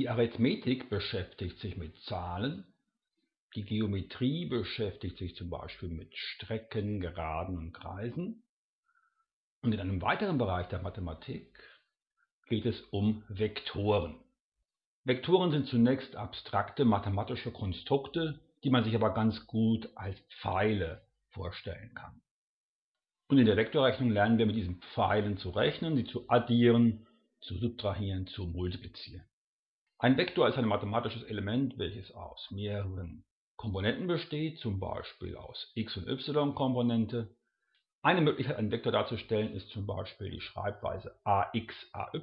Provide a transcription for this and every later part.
Die Arithmetik beschäftigt sich mit Zahlen, die Geometrie beschäftigt sich zum Beispiel mit Strecken, Geraden und Kreisen. Und in einem weiteren Bereich der Mathematik geht es um Vektoren. Vektoren sind zunächst abstrakte mathematische Konstrukte, die man sich aber ganz gut als Pfeile vorstellen kann. Und in der Vektorrechnung lernen wir mit diesen Pfeilen zu rechnen, sie zu addieren, zu subtrahieren, zu multiplizieren. Ein Vektor ist ein mathematisches Element, welches aus mehreren Komponenten besteht, zum Beispiel aus x- und y-Komponente. Eine Möglichkeit, einen Vektor darzustellen, ist zum Beispiel die Schreibweise ax, ay.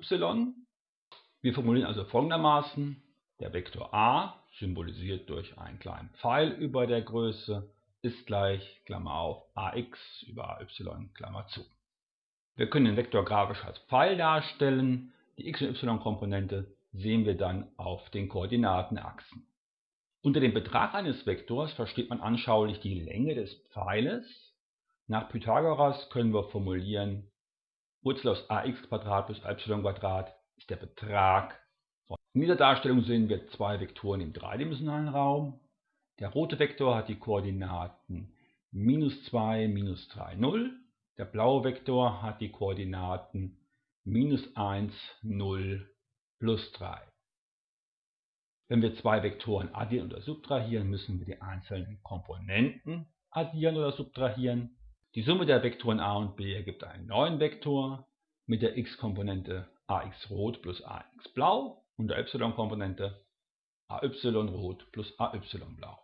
Wir formulieren also folgendermaßen, der Vektor a, symbolisiert durch einen kleinen Pfeil über der Größe, ist gleich, Klammer auf, ax über ay, Klammer zu. Wir können den Vektor grafisch als Pfeil darstellen. Die x- und y-Komponente sehen wir dann auf den Koordinatenachsen. Unter dem Betrag eines Vektors versteht man anschaulich die Länge des Pfeiles. Nach Pythagoras können wir formulieren, Wurzel aus ax plus y ist der Betrag. In dieser Darstellung sehen wir zwei Vektoren im dreidimensionalen Raum. Der rote Vektor hat die Koordinaten minus 2, minus 3, 0. Der blaue Vektor hat die Koordinaten minus 1, 0, plus 3. Wenn wir zwei Vektoren addieren oder subtrahieren, müssen wir die einzelnen Komponenten addieren oder subtrahieren. Die Summe der Vektoren a und b ergibt einen neuen Vektor mit der x-Komponente ax rot plus ax blau und der y-Komponente ay rot plus ay blau.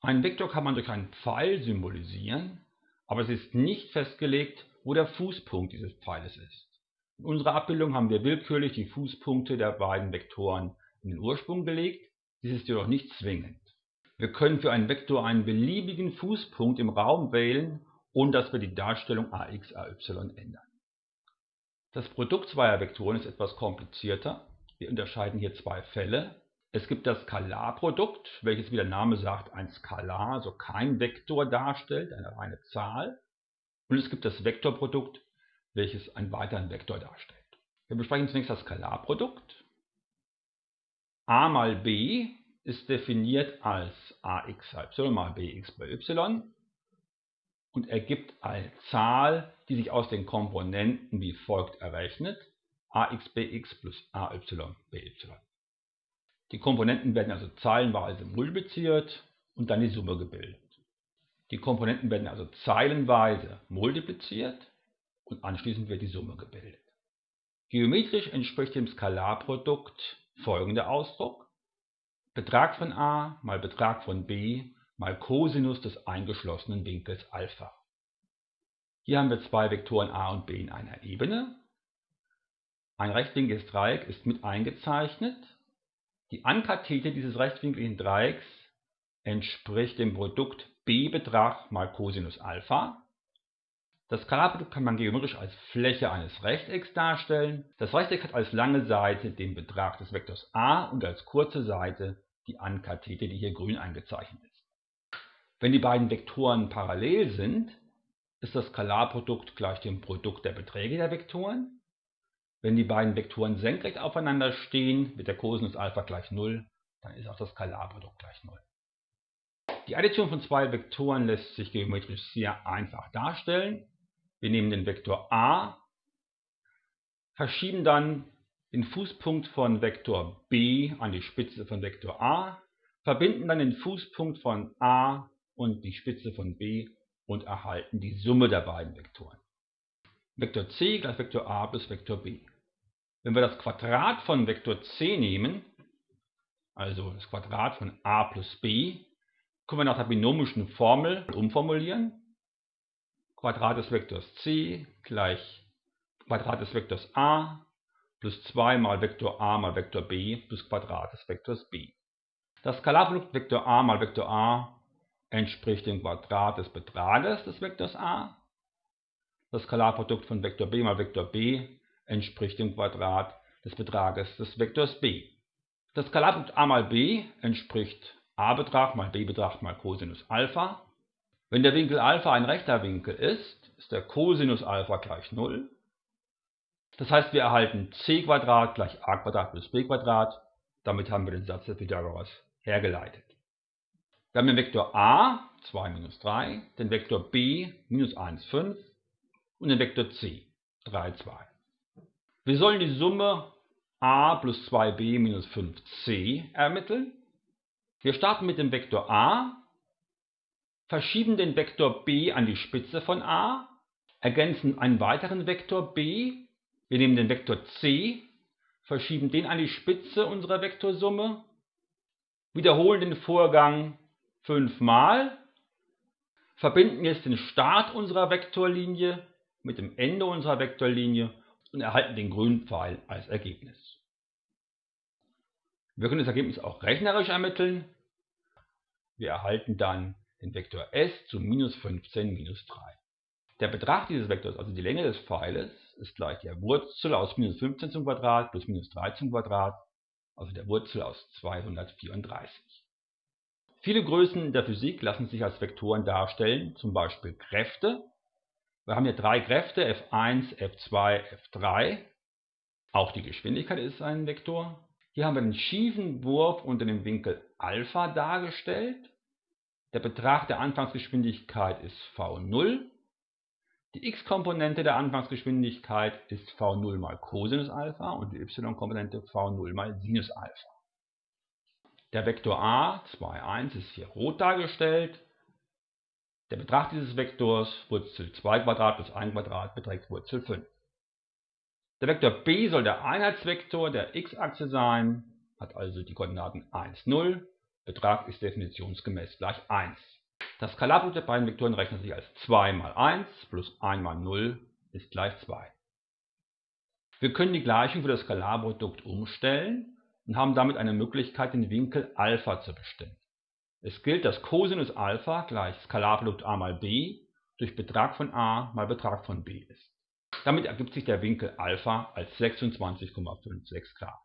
Einen Vektor kann man durch einen Pfeil symbolisieren, aber es ist nicht festgelegt, wo der Fußpunkt dieses Pfeiles ist. In unserer Abbildung haben wir willkürlich die Fußpunkte der beiden Vektoren in den Ursprung gelegt, dies ist jedoch nicht zwingend. Wir können für einen Vektor einen beliebigen Fußpunkt im Raum wählen, ohne dass wir die Darstellung ax, ay ändern. Das Produkt zweier Vektoren ist etwas komplizierter. Wir unterscheiden hier zwei Fälle. Es gibt das Skalarprodukt, welches wie der Name sagt ein Skalar, also kein Vektor darstellt, eine reine Zahl. Und es gibt das Vektorprodukt, welches einen weiteren Vektor darstellt. Wir besprechen zunächst das Skalarprodukt a mal b ist definiert als ax y mal bx bei y und ergibt eine Zahl, die sich aus den Komponenten wie folgt errechnet: axbx plus ayby. Die Komponenten werden also zeilenweise multipliziert und dann die Summe gebildet. Die Komponenten werden also zeilenweise multipliziert und anschließend wird die Summe gebildet. Geometrisch entspricht dem Skalarprodukt folgender Ausdruck: Betrag von a mal Betrag von b mal Cosinus des eingeschlossenen Winkels Alpha. Hier haben wir zwei Vektoren a und b in einer Ebene. Ein rechtwinkliges Dreieck ist mit eingezeichnet. Die Ankathete dieses rechtwinkligen Dreiecks entspricht dem Produkt b-Betrag mal Cosinus Alpha das Skalarprodukt kann man geometrisch als Fläche eines Rechtecks darstellen. Das Rechteck hat als lange Seite den Betrag des Vektors a und als kurze Seite die Ankathete, die hier grün eingezeichnet ist. Wenn die beiden Vektoren parallel sind, ist das Skalarprodukt gleich dem Produkt der Beträge der Vektoren. Wenn die beiden Vektoren senkrecht aufeinander stehen, wird der Cosinus Alpha gleich 0, dann ist auch das Skalarprodukt gleich 0. Die Addition von zwei Vektoren lässt sich geometrisch sehr einfach darstellen. Wir nehmen den Vektor a, verschieben dann den Fußpunkt von Vektor b an die Spitze von Vektor a, verbinden dann den Fußpunkt von a und die Spitze von b und erhalten die Summe der beiden Vektoren. Vektor c gleich Vektor a plus Vektor b. Wenn wir das Quadrat von Vektor c nehmen, also das Quadrat von a plus b, können wir nach der binomischen Formel umformulieren. Quadrat des Vektors c gleich Quadrat des Vektors a plus 2 mal Vektor a mal Vektor b plus Quadrat des Vektors b. Das Skalarprodukt Vektor a mal Vektor a entspricht dem Quadrat des Betrages des Vektors a. Das Skalarprodukt von Vektor b mal Vektor b entspricht dem Quadrat des Betrages des Vektors b. Das Skalarprodukt a mal b entspricht a-Betrag mal b-Betrag mal Cosinus Alpha wenn der Winkel Alpha ein rechter Winkel ist, ist der Cosinus Alpha gleich 0. Das heißt, wir erhalten c gleich a plus b Damit haben wir den Satz des Pythagoras hergeleitet. Wir haben den Vektor a, 2 minus 3, den Vektor b, minus 1, 5 und den Vektor c, 3, 2. Wir sollen die Summe a plus 2b minus 5c ermitteln. Wir starten mit dem Vektor a, verschieben den Vektor b an die Spitze von a, ergänzen einen weiteren Vektor b, wir nehmen den Vektor c, verschieben den an die Spitze unserer Vektorsumme, wiederholen den Vorgang fünfmal, verbinden jetzt den Start unserer Vektorlinie mit dem Ende unserer Vektorlinie und erhalten den grünen Pfeil als Ergebnis. Wir können das Ergebnis auch rechnerisch ermitteln. Wir erhalten dann den Vektor s zu minus 15 minus 3. Der Betrag dieses Vektors, also die Länge des Pfeiles, ist gleich der Wurzel aus minus 15 zum Quadrat plus minus 3 zum Quadrat, also der Wurzel aus 234. Viele Größen der Physik lassen sich als Vektoren darstellen, zum Beispiel Kräfte. Wir haben hier drei Kräfte, F1, F2, F3. Auch die Geschwindigkeit ist ein Vektor. Hier haben wir den schiefen Wurf unter dem Winkel Alpha dargestellt. Der Betrag der Anfangsgeschwindigkeit ist v0. Die x-Komponente der Anfangsgeschwindigkeit ist v0 mal Cosinus Alpha und die y-Komponente v0 mal Sinus Alpha. Der Vektor a, 2, 1, ist hier rot dargestellt. Der Betrag dieses Vektors, Wurzel 2 Quadrat plus 1 Quadrat, beträgt Wurzel 5. Der Vektor b soll der Einheitsvektor der x-Achse sein, hat also die Koordinaten 1, 0. Betrag ist definitionsgemäß gleich 1. Das Skalarprodukt der beiden Vektoren rechnet sich als 2 mal 1 plus 1 mal 0 ist gleich 2. Wir können die Gleichung für das Skalarprodukt umstellen und haben damit eine Möglichkeit, den Winkel Alpha zu bestimmen. Es gilt, dass Cosinus Alpha gleich Skalarprodukt a mal b durch Betrag von a mal Betrag von b ist. Damit ergibt sich der Winkel Alpha als 26,56 Grad.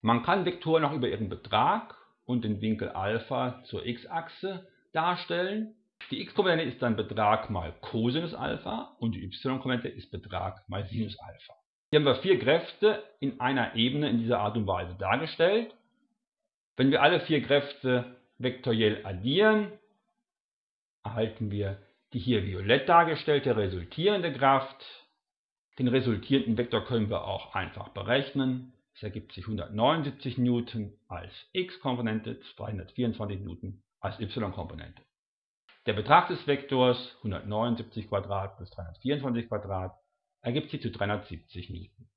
Man kann Vektoren auch über ihren Betrag und den Winkel Alpha zur x-Achse darstellen. Die x-Komponente ist dann Betrag mal Cosinus Alpha und die y-Komponente ist Betrag mal Sinus Alpha. Hier haben wir vier Kräfte in einer Ebene in dieser Art und Weise dargestellt. Wenn wir alle vier Kräfte vektoriell addieren, erhalten wir die hier violett dargestellte resultierende Kraft den resultierenden Vektor können wir auch einfach berechnen. Es ergibt sich 179 Newton als x-Komponente, 224 Newton als y-Komponente. Der Betrag des Vektors 179 Quadrat plus 324 Quadrat ergibt sich zu 370 Newton.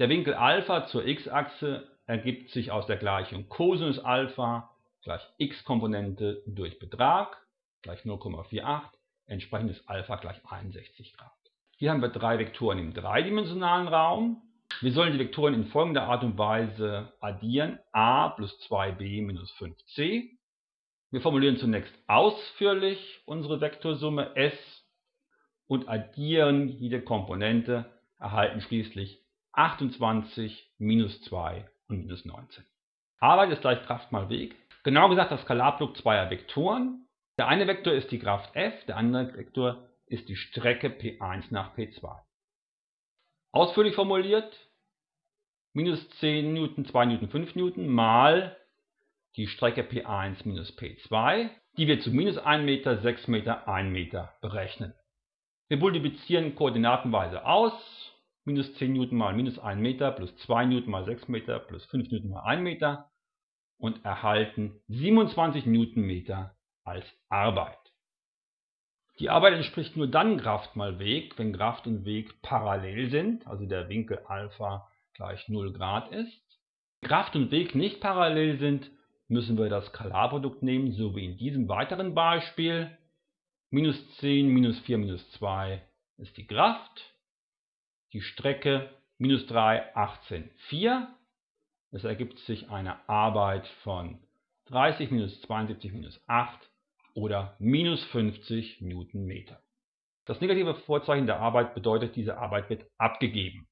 Der Winkel Alpha zur x-Achse ergibt sich aus der Gleichung Cosinus Alpha gleich x-Komponente durch Betrag gleich 0,48, entsprechendes Alpha gleich 61 Grad. Hier haben wir drei Vektoren im dreidimensionalen Raum. Wir sollen die Vektoren in folgender Art und Weise addieren. a plus 2b minus 5c. Wir formulieren zunächst ausführlich unsere Vektorsumme s und addieren jede Komponente, erhalten schließlich 28 minus 2 und minus 19. Arbeit ist gleich Kraft mal Weg. Genau gesagt das Skalarprodukt zweier Vektoren. Der eine Vektor ist die Kraft f, der andere Vektor ist die Strecke P1 nach P2. Ausführlich formuliert, minus 10 Newton, 2 Newton, 5 Newton mal die Strecke P1 minus P2, die wir zu minus 1 Meter, 6 Meter, 1 Meter berechnen. Wir multiplizieren koordinatenweise aus, minus 10 Newton mal minus 1 Meter plus 2 Newton mal 6 Meter plus 5 Newton mal 1 Meter und erhalten 27 Newtonmeter als Arbeit. Die Arbeit entspricht nur dann Kraft mal Weg, wenn Kraft und Weg parallel sind, also der Winkel Alpha gleich 0 Grad ist. Wenn Kraft und Weg nicht parallel sind, müssen wir das Skalarprodukt nehmen, so wie in diesem weiteren Beispiel. Minus 10, minus 4, minus 2 ist die Kraft. Die Strecke minus 3, 18, 4. Es ergibt sich eine Arbeit von 30 minus 72 minus 8 oder minus 50 Newtonmeter. Das negative Vorzeichen der Arbeit bedeutet, diese Arbeit wird abgegeben.